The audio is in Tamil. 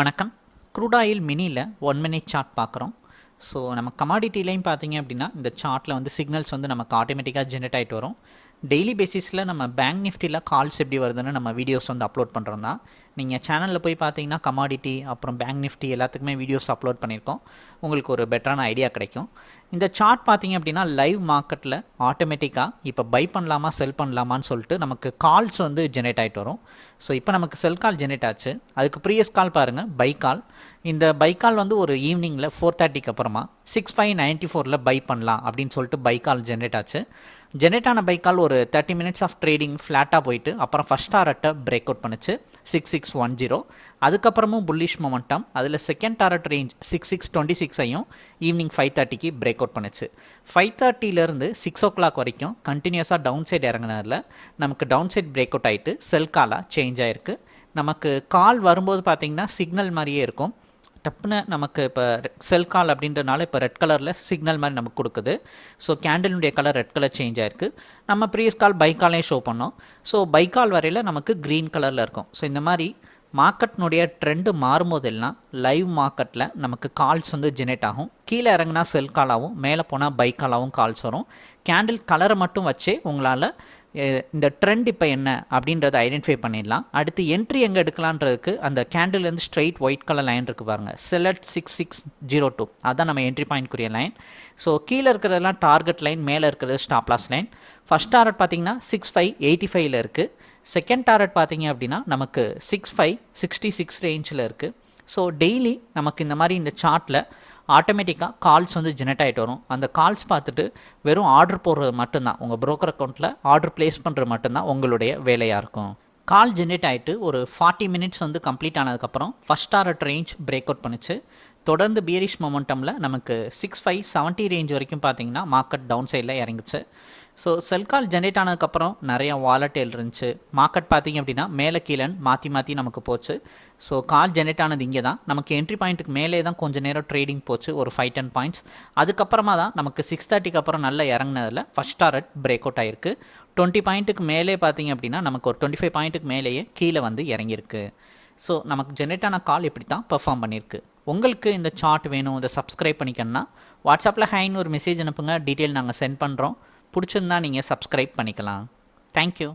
வணக்கம். க்ரூட் ஆயில் மினியில் ஒன் மினிட் சார்ட் பார்க்குறோம். ஸோ நம்ம கமாடிட்டிலையும் பார்த்தீங்க அப்படின்னா இந்த சார்ட்டில் வந்து சிக்னல்ஸ் வந்து நமக்கு ஆட்டோமேட்டிக்காக ஜென்ரேட் ஆகிட்டு வரும். டெய்லி பேசிஸில் நம்ம பேங்க் நிஃப்டியில் கால்ஸ் எப்படி வருதுன்னு நம்ம வீடியோஸ் வந்து அப்லோட் பண்ணுறோம் தான் நீங்கள் சேனலில் போய் பார்த்தீங்கன்னா கமாடிட்டி அப்புறம் பேங்க் நிஃப்டி எல்லாத்துக்குமே வீடியோஸ் அப்லோட் பண்ணியிருக்கோம் உங்களுக்கு ஒரு பெட்டரான ஐடியா கிடைக்கும். இந்த சார்ட் பார்த்தீங்க அப்படின்னா லைவ் மார்க்கெட்டில் ஆட்டோமேட்டிக்காக இப்போ பை பண்ணலாமா செல் பண்ணலாமான்னு சொல்லிட்டு நமக்கு கால்ஸ் வந்து ஜென்ரேட் ஆகிட்டு வரும். ஸோ இப்போ நமக்கு செல் கால் ஜென்ரேட் ஆச்சு. அதுக்கு ப்ரீவியஸ் கால் பாருங்கள் பை கால் இந்த பை கால் வந்து ஒரு ஈவினிங்கில் ஃபோர் தேர்ட்டிக்கு அப்புறமா சிக்ஸ் ஃபைவ் நைன்ட்டி ஃபோரில் பை பண்ணலாம் அப்படின்னு சொல்லிட்டு பை கால் ஜென்ரேட் ஆச்சு. ஜென்ரேட் ஆன பை கால் ஒரு தேர்ட்டி மினிட்ஸ் ஆஃப் ட்ரேடிங் ஃப்ளாட்டாக போயிட்டு அப்புறம் ஃபஸ்ட் டாரட்டை பிரேக் அவுட் பண்ணுச்சு. சிக்ஸ் சிக்ஸ் ஒன் ஜீரோ அதுக்கப்புறமும் புல்லிஷ் மொமெண்டம் அதில் second target range six six twenty சிக்ஸையும் evening five தேர்ட்டிக்கு பிரேக் அவுட் பண்ணுச்சு. ஃபைவ் தேர்ட்டிலேருந்து சிக்ஸ் ஓ கிளாக் வரைக்கும் கண்டினியூஸாக டவுன் சைடு இறங்கினதில் நமக்கு டவுன் சைட் பிரேக் அவுட் ஆகிட்டு செல் காலாக சேஞ்ச் ஆகிருக்கு நமக்கு கால் வரும்போது பார்த்திங்கன்னா சிக்னல் மாதிரியே இருக்கும். டப்புன்னு நமக்கு இப்போ செல் கால் அப்படின்றனால இப்போ ரெட் கலரில் சிக்னல் மாதிரி நமக்கு கொடுக்குது. ஸோ கேண்டலினுடைய கலர் ரெட் கலர் சேஞ்ச் ஆயிருக்கு. நம்ம ப்ரீவியஸ் கால் பைக்காலையும் ஷோ பண்ணோம். ஸோ பைக்கால் வரையில் நமக்கு க்ரீன் கலரில் இருக்கும். ஸோ இந்த மாதிரி மார்க்கெட்னுடைய ட்ரெண்டு மாறும்போதெல்லாம் லைவ் மார்க்கெட்டில் நமக்கு கால்ஸ் வந்து ஜெனரேட் ஆகும். கீழே இறங்கினா செல் காலாகவும் மேலே போனால் பை காலாகவும் கால்ஸ் வரும். கேண்டில் கலரை மட்டும் வச்சே உங்களால் இந்த ட்ரெண்ட் இப்போ என்ன அப்படின்றத ஐடென்டிஃபை பண்ணிடலாம். அடுத்து என்ட்ரி எங்கே எடுக்கலான்றதுக்கு அந்த கேண்டில்லேருந்து ஸ்ட்ரைட் ஒயிட் கலர் லைன் இருக்குது பாருங்கள் select six six zero two அதுதான் நம்ம என்ட்ரி பாயிண்ட்க்குரிய லைன் ஸோ கீழே இருக்கிறதெல்லாம் டார்கெட் லைன் மேலே இருக்கிறது stop loss line first target பார்த்தீங்கன்னா சிக்ஸ் ஃபைவ் எயிட்டி ஃபைவ்ல இருக்குது செகண்ட் டாரட் பார்த்தீங்க அப்படின்னா நமக்கு சிக்ஸ் ஃபைவ் சிக்ஸ்டி சிக்ஸ் ரேஞ்சில் இருக்குது ஸோ டெய்லி நமக்கு இந்த மாதிரி இந்த சார்ட்டில் ஆட்டோமேட்டிக்காக கால்ஸ் வந்து ஜெனரேட் ஆகிட்டு வரும். அந்த கால்ஸ் பார்த்துட்டு வெறும் ஆர்டர் போடுறது மட்டும்தான். உங்கள் ப்ரோக்கர் அக்கௌண்ட்டில் ஆர்டர் ப்ளேஸ் பண்ணுறது மட்டும்தான் உங்களுடைய வேலையாக இருக்கும். கால் ஜென்ரேட் ஆகிட்டு ஒரு ஃபார்ட்டி மினிட்ஸ் வந்து கம்ப்ளீட் ஆனதுக்கப்புறம் first target range break out பண்ணுச்சு. தொடர்ந்து பியரிஷ் மொமெண்டமில் நமக்கு சிக்ஸ் ஃபைவ் செவன்ட்டி ரேஞ்ச் வரைக்கும் பார்த்தீங்கன்னா மார்க்கெட் டவுன் சைடில் இறங்குச்சு. ஸோ செல் கால் ஜென்ரேட் ஆனதுக்கப்புறம் நிறையா வாலட்டேல் இருந்துச்சு. மார்க்கெட் பார்த்திங்க அப்படின்னா மேலே கீழே மாற்றி மாற்றி நமக்கு போச்சு. ஸோ கால் ஜென்ரேட் ஆனது இங்கே தான். நமக்கு என்ட்ரி பாயிண்ட்டுக்கு மேலே தான் கொஞ்சம் நேரம் ட்ரேடிங் போச்சு ஒரு ஃபைவ் டென் பாயிண்ட்ஸ் அதுக்கப்புறமா தான் நமக்கு சிக்ஸ் தேர்ட்டிக்கு அப்புறம் நல்லா இறங்கினதில் ஃபஸ்ட் டாரட் பிரேக் அவுட் ஆயிருக்கு. டுவெண்ட்டி பாயிண்ட்டுக்கு மேலே பார்த்தீங்க அப்படின்னா நமக்கு ஒரு டுவெண்ட்டி ஃபைவ் பாயிண்ட்டுக்கு மேலேயே கீழே வந்து இறங்கியிருக்கு. ஸோ நமக்கு ஜென்ரேட் ஆன கால் இப்படி தான் பெர்ஃபார்ம் பண்ணியிருக்கு. உங்களுக்கு இந்த சார்ட் வேணும் இதை சப்ஸ்கிரைப் பண்ணிக்கணும்னா வாட்ஸ்அப்பில் ஹைன்னு ஒரு மெசேஜ் அனுப்புங்க. டீட்டெயில் நாங்கள் சென்ட் பண்ணுறோம் பிடிச்சிருந்தா நீங்கள் சப்ஸ்கிரைப் பண்ணிக்கலாம். தேங்க்யூ